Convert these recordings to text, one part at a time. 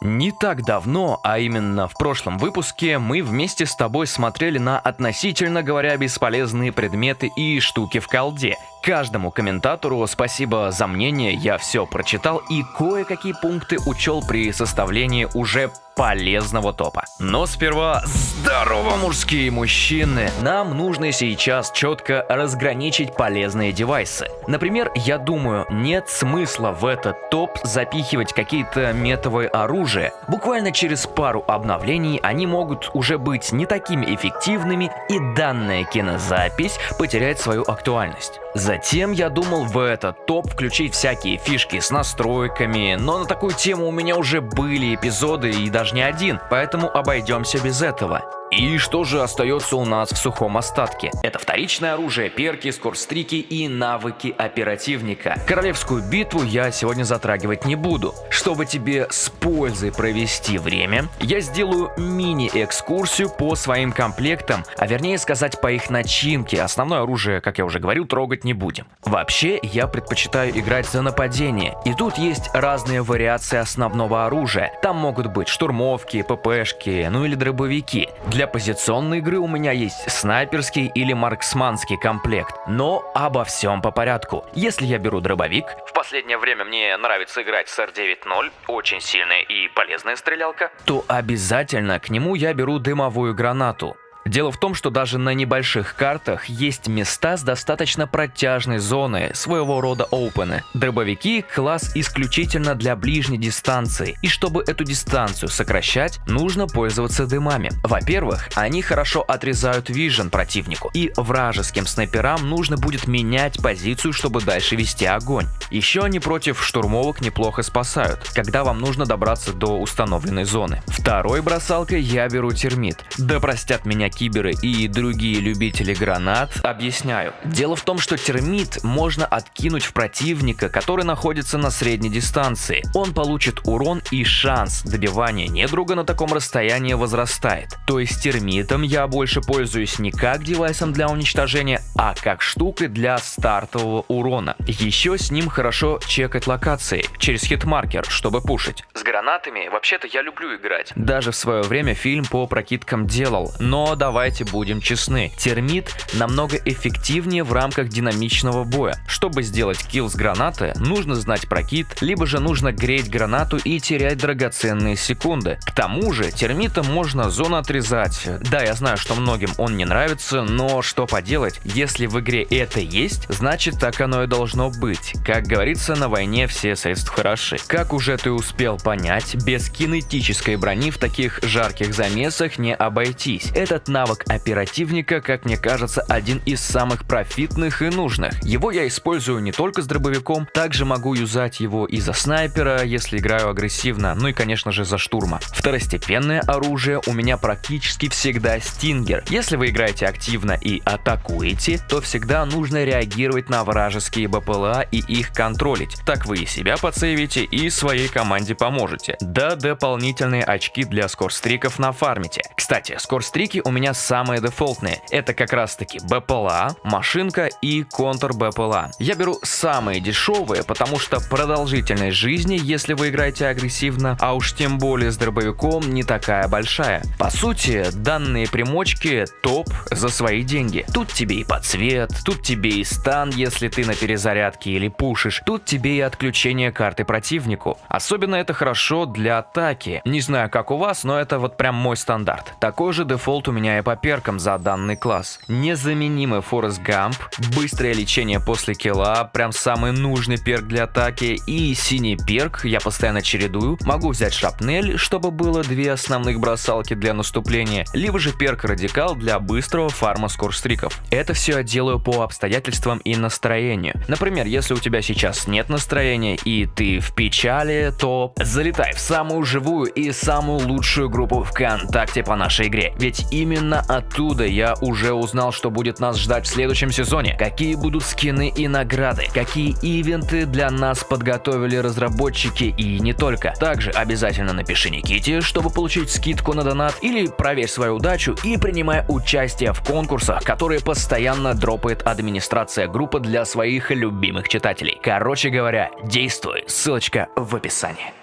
Не так давно, а именно в прошлом выпуске, мы вместе с тобой смотрели на относительно говоря бесполезные предметы и штуки в колде. Каждому комментатору спасибо за мнение, я все прочитал и кое-какие пункты учел при составлении уже полезного топа. Но сперва здорово, мужские мужчины! Нам нужно сейчас четко разграничить полезные девайсы. Например, я думаю, нет смысла в этот топ запихивать какие-то метовые оружия. Буквально через пару обновлений они могут уже быть не такими эффективными и данная кинозапись потеряет свою актуальность. Затем я думал в этот топ включить всякие фишки с настройками, но на такую тему у меня уже были эпизоды и даже не один, поэтому обойдемся без этого. И что же остается у нас в сухом остатке? Это вторичное оружие, перки, скорстрики и навыки оперативника. Королевскую битву я сегодня затрагивать не буду. Чтобы тебе с пользой провести время, я сделаю мини-экскурсию по своим комплектам, а вернее сказать по их начинке. Основное оружие, как я уже говорил, трогать не будем. Вообще, я предпочитаю играть за нападение. И тут есть разные вариации основного оружия. Там могут быть штурмовки, ППшки, ну или дробовики. Для позиционной игры у меня есть снайперский или марксманский комплект, но обо всем по порядку. Если я беру дробовик, в последнее время мне нравится играть с R9.0, очень сильная и полезная стрелялка, то обязательно к нему я беру дымовую гранату. Дело в том, что даже на небольших картах есть места с достаточно протяжной зоной, своего рода опены. Дробовики – класс исключительно для ближней дистанции, и чтобы эту дистанцию сокращать, нужно пользоваться дымами. Во-первых, они хорошо отрезают вижен противнику, и вражеским снайперам нужно будет менять позицию, чтобы дальше вести огонь. Еще они против штурмовок неплохо спасают, когда вам нужно добраться до установленной зоны. Второй бросалкой я беру термит. Да простят меня киберы и другие любители гранат, объясняю. Дело в том, что термит можно откинуть в противника, который находится на средней дистанции. Он получит урон и шанс добивания недруга на таком расстоянии возрастает. То есть термитом я больше пользуюсь не как девайсом для уничтожения, а как штукой для стартового урона. Еще с ним хорошо чекать локации через hitmarker, чтобы пушить. С гранатами вообще-то я люблю играть. Даже в свое время фильм по прокидкам делал, но да давайте будем честны, термит намного эффективнее в рамках динамичного боя. Чтобы сделать kill с гранаты, нужно знать прокид, либо же нужно греть гранату и терять драгоценные секунды. К тому же термитом можно зону отрезать. Да, я знаю, что многим он не нравится, но что поделать, если в игре это есть, значит так оно и должно быть. Как говорится, на войне все средства хороши. Как уже ты успел понять, без кинетической брони в таких жарких замесах не обойтись. Этот навык оперативника, как мне кажется, один из самых профитных и нужных. Его я использую не только с дробовиком, также могу юзать его и за снайпера, если играю агрессивно, ну и конечно же за штурма. Второстепенное оружие у меня практически всегда стингер. Если вы играете активно и атакуете, то всегда нужно реагировать на вражеские БПЛА и их контролить. Так вы и себя подсейвите и своей команде поможете. Да, дополнительные очки для скорстриков на фармите. Кстати, скорстрики у меня меня самые дефолтные. Это как раз таки БПЛА, машинка и контр БПЛА. Я беру самые дешевые, потому что продолжительность жизни, если вы играете агрессивно, а уж тем более с дробовиком, не такая большая. По сути, данные примочки топ за свои деньги. Тут тебе и подсвет, тут тебе и стан, если ты на перезарядке или пушишь, тут тебе и отключение карты противнику. Особенно это хорошо для атаки. Не знаю как у вас, но это вот прям мой стандарт. Такой же дефолт у меня по перкам за данный класс. Незаменимый Форрест Гамп, быстрое лечение после килла, прям самый нужный перк для атаки и синий перк я постоянно чередую. Могу взять шрапнель, чтобы было две основных бросалки для наступления, либо же перк радикал для быстрого фарма скорстриков. Это все я делаю по обстоятельствам и настроению. Например, если у тебя сейчас нет настроения и ты в печали, то залетай в самую живую и самую лучшую группу ВКонтакте по нашей игре. Ведь именно Именно оттуда я уже узнал, что будет нас ждать в следующем сезоне, какие будут скины и награды, какие ивенты для нас подготовили разработчики и не только. Также обязательно напиши Никите, чтобы получить скидку на донат или проверь свою удачу и принимай участие в конкурсах, которые постоянно дропает администрация группы для своих любимых читателей. Короче говоря, действуй, ссылочка в описании.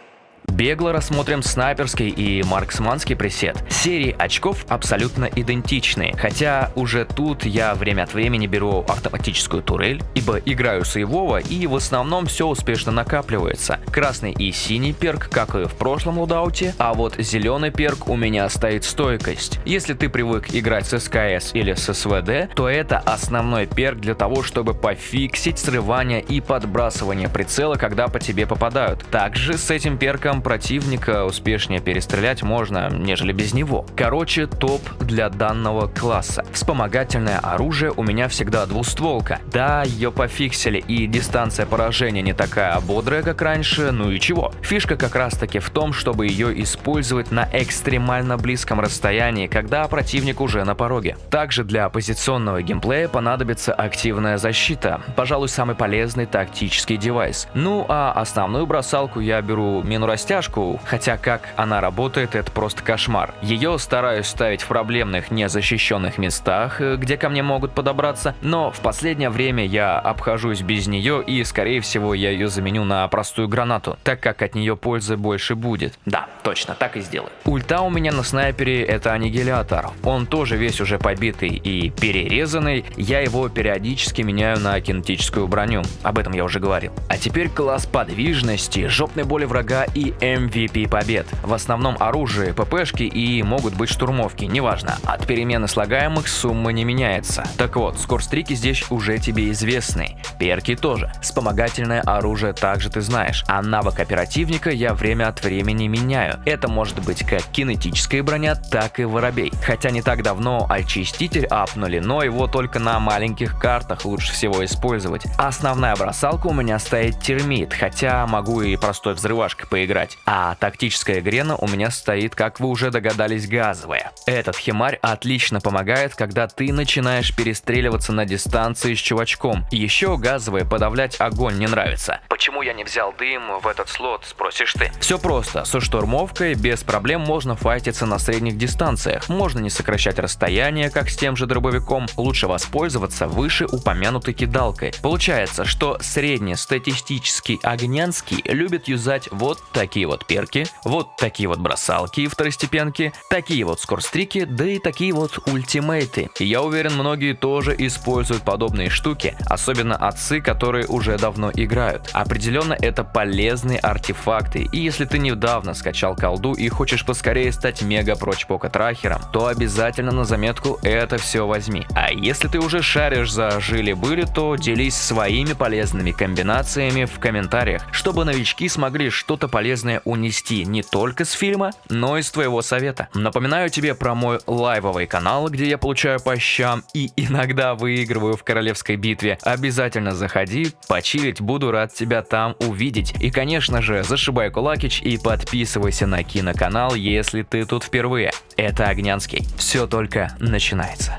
Бегло рассмотрим снайперский и марксманский пресет. Серии очков абсолютно идентичны, хотя уже тут я время от времени беру автоматическую турель, ибо играю сейвово и в основном все успешно накапливается. Красный и синий перк, как и в прошлом лудауте, а вот зеленый перк у меня стоит стойкость. Если ты привык играть с СКС или с СВД, то это основной перк для того, чтобы пофиксить срывание и подбрасывание прицела, когда по тебе попадают. Также с этим перком противника успешнее перестрелять можно, нежели без него. Короче, топ для данного класса. Вспомогательное оружие у меня всегда двустволка. Да, ее пофиксили и дистанция поражения не такая бодрая, как раньше, ну и чего. Фишка как раз таки в том, чтобы ее использовать на экстремально близком расстоянии, когда противник уже на пороге. Также для позиционного геймплея понадобится активная защита. Пожалуй, самый полезный тактический девайс. Ну а основную бросалку я беру мину растяжку, хотя как она работает, это просто кошмар. Ее стараюсь ставить в проблемных незащищенных местах, э, где ко мне могут подобраться, но в последнее время я обхожусь без нее и скорее всего я ее заменю на простую гранату, так как от нее пользы больше будет. Да, точно, так и сделаю. Ульта у меня на снайпере это аннигилятор. Он тоже весь уже побитый и перерезанный, я его периодически меняю на кинетическую броню, об этом я уже говорил. А теперь класс подвижности, жопной боли врага и MVP побед. В основном оружие, ППшки и могут быть штурмовки, неважно. От перемены слагаемых сумма не меняется. Так вот, скорстрики здесь уже тебе известны. Перки тоже. Вспомогательное оружие также ты знаешь. А навык оперативника я время от времени меняю. Это может быть как кинетическая броня, так и воробей. Хотя не так давно очиститель апнули, но его только на маленьких картах лучше всего использовать. Основная бросалка у меня стоит термит, хотя могу и простой взрывашкой поиграть. А тактическая грена у меня стоит, как вы уже догадались, газовая. Этот химарь отлично помогает, когда ты начинаешь перестреливаться на дистанции с чувачком. Еще газовая подавлять огонь не нравится. Почему я не взял дым в этот слот, спросишь ты? Все просто, со штурмовкой без проблем можно файтиться на средних дистанциях. Можно не сокращать расстояние, как с тем же дробовиком, лучше воспользоваться выше упомянутой кидалкой. Получается, что среднестатистический огнянский любит юзать вот такие вот перки, вот такие вот бросалки и второстепенки, такие вот скорстрики, да и такие вот ультимейты. Я уверен, многие тоже используют подобные штуки, особенно отцы, которые уже давно играют. Определенно это полезные артефакты, и если ты недавно скачал колду и хочешь поскорее стать мега прочь трахером, то обязательно на заметку это все возьми. А если ты уже шаришь за жили-были, то делись своими полезными комбинациями в комментариях, чтобы новички смогли что-то полезное унести не только с фильма, но и с твоего совета. Напоминаю тебе про мой лайвовый канал, где я получаю по щам и иногда выигрываю в королевской битве. Обязательно заходи, почилить, буду рад тебя там увидеть. И конечно же, зашибай кулакич и подписывайся на киноканал, если ты тут впервые. Это Огнянский. Все только начинается.